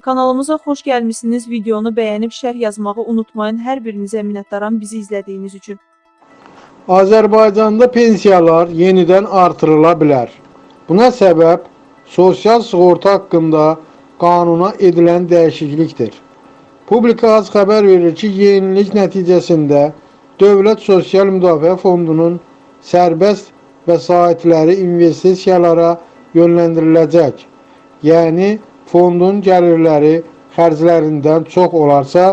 Kanalımıza xoş gəlmisiniz. Videonu bəyənib şərh yazmağı unutmayın. Hər birinizə minnətdaram bizi izlədiyiniz üçün. Azərbaycanda pensiyalar yenidən artırıla bilər. Buna səbəb sosial sığorta haqqında qanuna edilən dəyişiklikdir. Publika az xəbər verir ki, yenilik nəticəsində Dövlət Sosial Müdafiə Fondunun sərbəst vəsaitləri investisiyalara yönləndiriləcək. Yəni, fondun gəlirləri xərclərindən çox olarsa,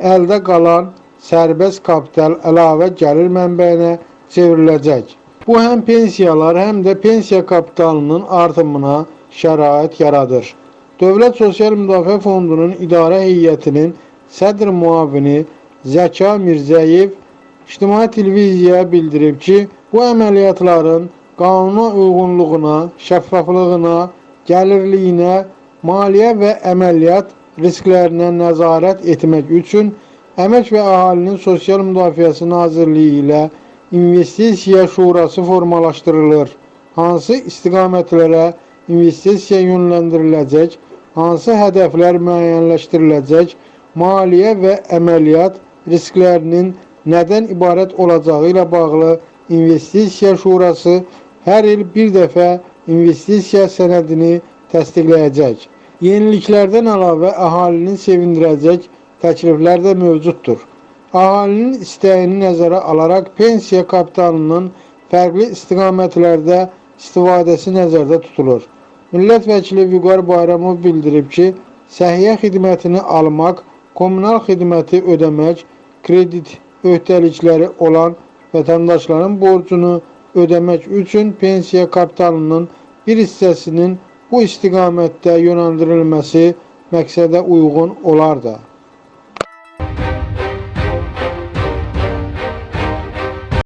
əldə qalan sərbəst kapital əlavə gəlir mənbəyinə çevriləcək. Bu həm pensiyalar, həm də pensiya kapitalının artımına şərait yaradır. Dövlət Sosial Müdafiə Fondunun idarə heyətinin sədr muavini Zəka Mirzəyev İctimai televiziyaya bildirib ki, bu əməliyyatların qanuna uyğunluğuna, şəffaflığına, gəlirliyinə, maliyyə və əməliyyat risklərinə nəzarət etmək üçün Əmək və Əhalinin Sosial Müdafiəsi Nazirliyi ilə İnvestisiya Şurası formalaşdırılır. Hansı istiqamətlərə investisiya yönləndiriləcək, hansı hədəflər müəyyənləşdiriləcək, maliyyə və əməliyyat risklərinin nədən ibarət olacağı ilə bağlı İnvestisiya Şurası hər il bir dəfə investisiya sənədini təsdiqləyəcək. Yeniliklərdən əlavə əhalinin sevindirəcək təkliflər də mövcuddur. Əhalinin istəyini nəzərə alaraq pensiya kapitalının fərqli istiqamətlərdə istifadəsi nəzərdə tutulur. Millət vəkili Vüqar Bayramov bildirib ki, səhiyyə xidmətini almaq, kommunal xidməti ödəmək, kredit öhdəlikləri olan vətəndaşların borcunu ödəmək üçün pensiya kapitalının bir hissəsinin bu istiqamətdə yönəldirilməsi məqsədə uyğun olar da.